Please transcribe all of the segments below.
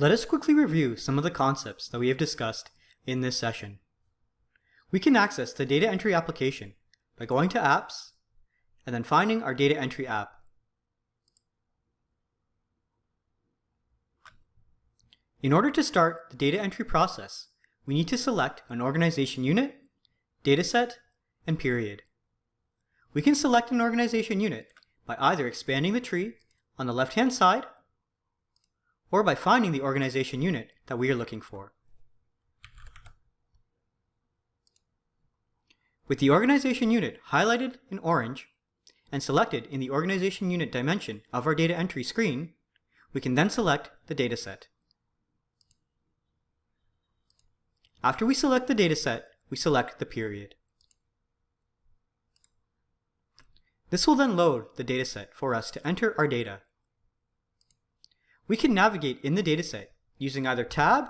Let us quickly review some of the concepts that we have discussed in this session. We can access the data entry application by going to Apps and then finding our data entry app. In order to start the data entry process, we need to select an organization unit, dataset, and period. We can select an organization unit by either expanding the tree on the left-hand side or by finding the organization unit that we are looking for. With the organization unit highlighted in orange and selected in the organization unit dimension of our data entry screen, we can then select the dataset. After we select the dataset, we select the period. This will then load the dataset for us to enter our data. We can navigate in the dataset using either Tab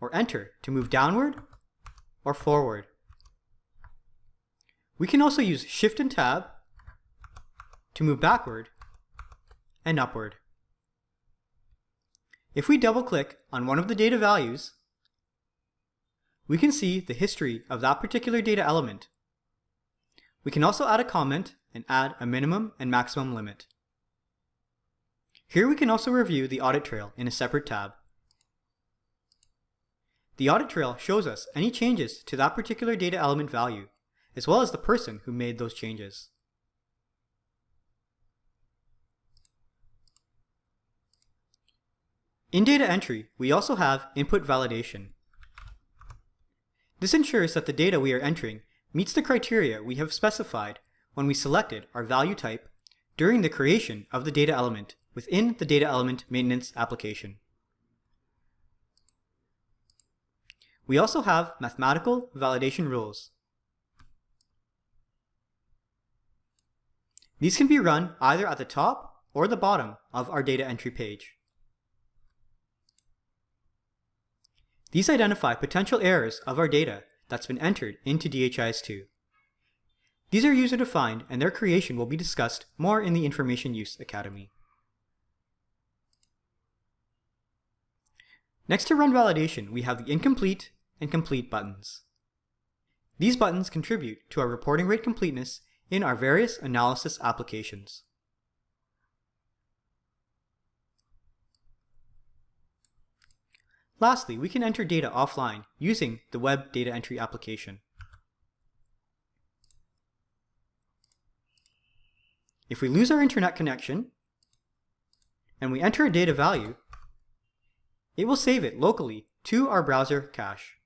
or Enter to move downward or forward. We can also use Shift and Tab to move backward and upward. If we double click on one of the data values, we can see the history of that particular data element. We can also add a comment and add a minimum and maximum limit. Here we can also review the audit trail in a separate tab. The audit trail shows us any changes to that particular data element value, as well as the person who made those changes. In data entry, we also have input validation. This ensures that the data we are entering meets the criteria we have specified when we selected our value type during the creation of the data element within the data element maintenance application. We also have mathematical validation rules. These can be run either at the top or the bottom of our data entry page. These identify potential errors of our data that's been entered into DHIS2. These are user-defined and their creation will be discussed more in the Information Use Academy. Next to run validation, we have the incomplete and complete buttons. These buttons contribute to our reporting rate completeness in our various analysis applications. Lastly, we can enter data offline using the web data entry application. If we lose our internet connection and we enter a data value, it will save it locally to our browser cache.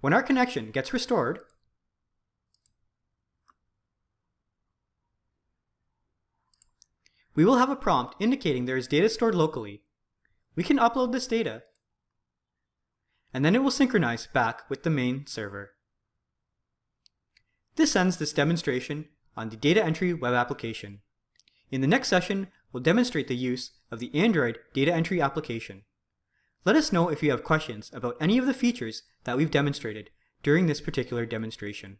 When our connection gets restored, we will have a prompt indicating there is data stored locally. We can upload this data, and then it will synchronize back with the main server. This ends this demonstration on the data entry web application. In the next session, we'll demonstrate the use of the Android data entry application. Let us know if you have questions about any of the features that we've demonstrated during this particular demonstration.